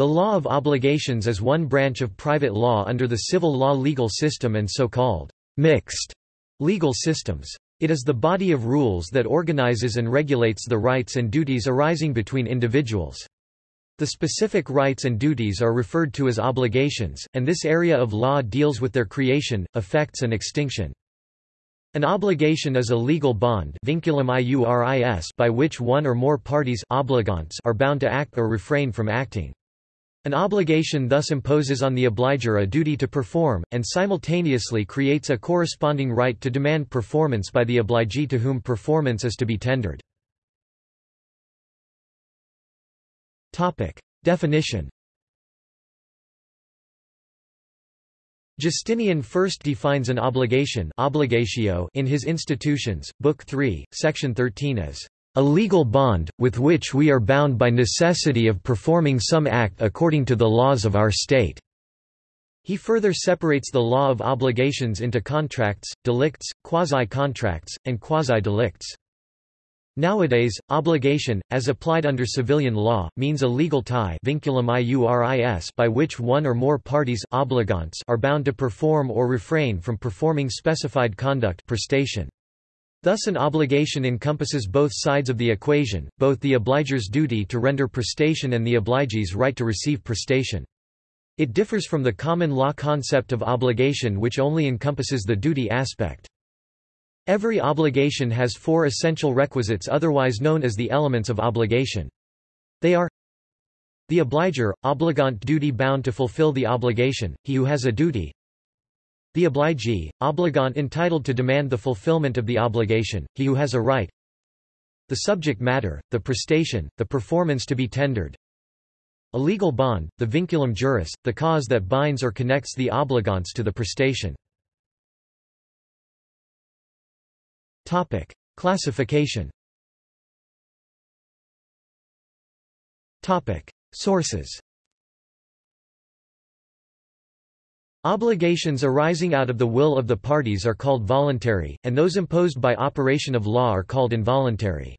The law of obligations is one branch of private law under the civil law legal system and so-called mixed legal systems. It is the body of rules that organizes and regulates the rights and duties arising between individuals. The specific rights and duties are referred to as obligations, and this area of law deals with their creation, effects and extinction. An obligation is a legal bond by which one or more parties are bound to act or refrain from acting. An obligation thus imposes on the obligor a duty to perform, and simultaneously creates a corresponding right to demand performance by the obligee to whom performance is to be tendered. Definition Justinian first defines an obligation obligatio in his Institutions, Book 3, Section 13 as a legal bond, with which we are bound by necessity of performing some act according to the laws of our state." He further separates the law of obligations into contracts, delicts, quasi-contracts, and quasi-delicts. Nowadays, obligation, as applied under civilian law, means a legal tie by which one or more parties obligants are bound to perform or refrain from performing specified conduct prestation. Thus an obligation encompasses both sides of the equation, both the obligor's duty to render prestation and the obligee's right to receive prestation. It differs from the common law concept of obligation which only encompasses the duty aspect. Every obligation has four essential requisites otherwise known as the elements of obligation. They are the obliger, obligant duty bound to fulfill the obligation, he who has a duty, the obligee, obligant entitled to demand the fulfillment of the obligation, he who has a right. The subject matter, the prestation, the performance to be tendered. A legal bond, the vinculum juris, the cause that binds or connects the obligants to the prestation. Topic: Classification. Topic: Sources. Obligations arising out of the will of the parties are called voluntary, and those imposed by operation of law are called involuntary.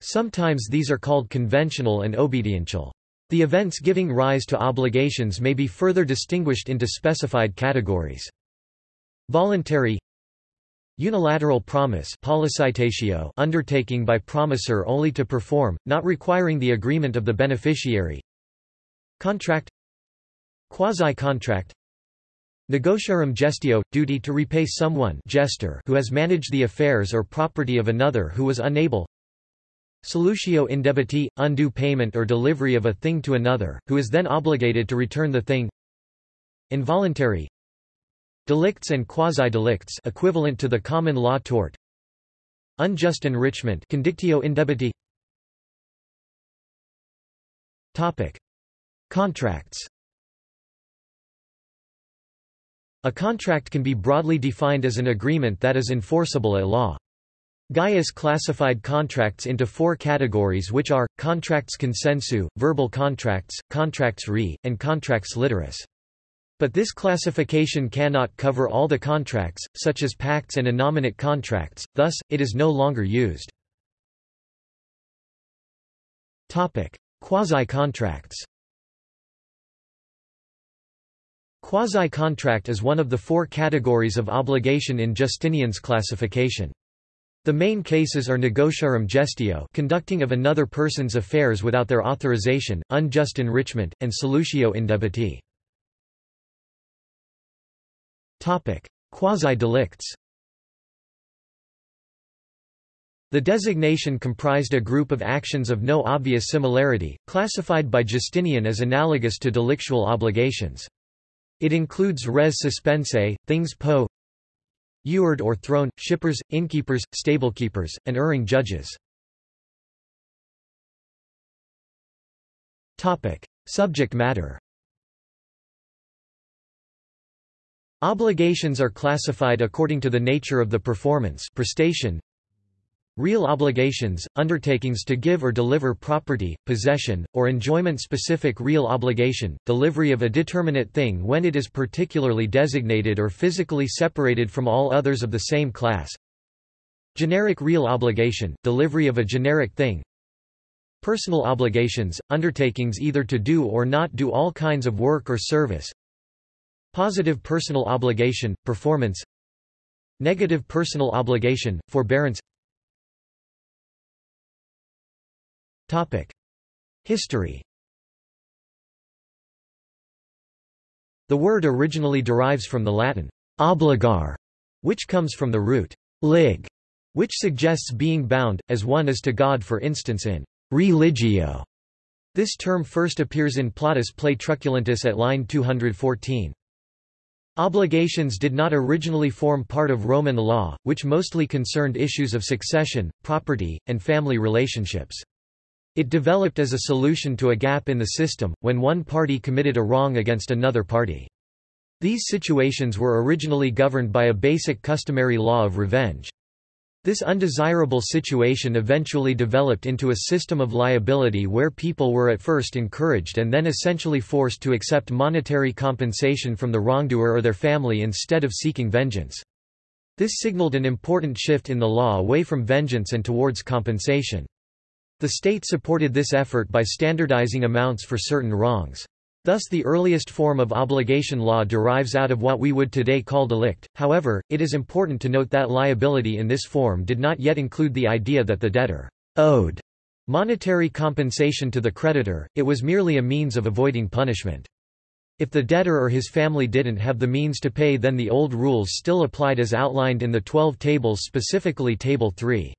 Sometimes these are called conventional and obediential. The events giving rise to obligations may be further distinguished into specified categories. Voluntary Unilateral promise undertaking by promisor only to perform, not requiring the agreement of the beneficiary Contract Quasi-contract Negotiorum gestio – duty to repay someone gestor who has managed the affairs or property of another who was unable. Solutio indebiti – undue payment or delivery of a thing to another, who is then obligated to return the thing. Involuntary. Delicts and quasi-delicts equivalent to the common law tort. Unjust enrichment condictio indebiti. Topic. Contracts A contract can be broadly defined as an agreement that is enforceable at law. Gaius classified contracts into four categories which are, contracts consensu, verbal contracts, contracts re, and contracts literis. But this classification cannot cover all the contracts, such as pacts and innominate contracts, thus, it is no longer used. Quasi-contracts Quasi-contract is one of the four categories of obligation in Justinian's classification. The main cases are negotiorum gestio conducting of another person's affairs without their authorization, unjust enrichment, and solutio indebiti. Quasi-delicts The designation comprised a group of actions of no obvious similarity, classified by Justinian as analogous to delictual obligations. It includes res suspensae, things po Eward or thrown, shippers, innkeepers, stablekeepers, and erring judges. Topic. Subject matter Obligations are classified according to the nature of the performance prestation, Real obligations, undertakings to give or deliver property, possession, or enjoyment-specific real obligation, delivery of a determinate thing when it is particularly designated or physically separated from all others of the same class. Generic real obligation, delivery of a generic thing. Personal obligations, undertakings either to do or not do all kinds of work or service. Positive personal obligation, performance Negative personal obligation, forbearance History The word originally derives from the Latin obligare, which comes from the root lig, which suggests being bound, as one is to God for instance in religio. This term first appears in Plautus' play Truculentus at line 214. Obligations did not originally form part of Roman law, which mostly concerned issues of succession, property, and family relationships. It developed as a solution to a gap in the system, when one party committed a wrong against another party. These situations were originally governed by a basic customary law of revenge. This undesirable situation eventually developed into a system of liability where people were at first encouraged and then essentially forced to accept monetary compensation from the wrongdoer or their family instead of seeking vengeance. This signaled an important shift in the law away from vengeance and towards compensation. The state supported this effort by standardizing amounts for certain wrongs. Thus the earliest form of obligation law derives out of what we would today call delict, however, it is important to note that liability in this form did not yet include the idea that the debtor owed monetary compensation to the creditor, it was merely a means of avoiding punishment. If the debtor or his family didn't have the means to pay then the old rules still applied as outlined in the Twelve Tables specifically Table 3.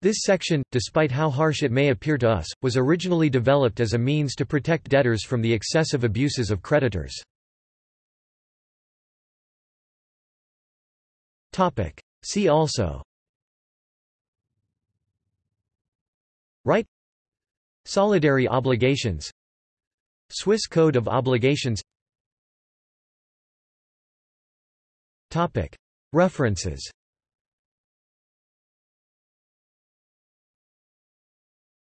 This section, despite how harsh it may appear to us, was originally developed as a means to protect debtors from the excessive abuses of creditors. See also. Right. Solidary obligations. Swiss Code of Obligations. References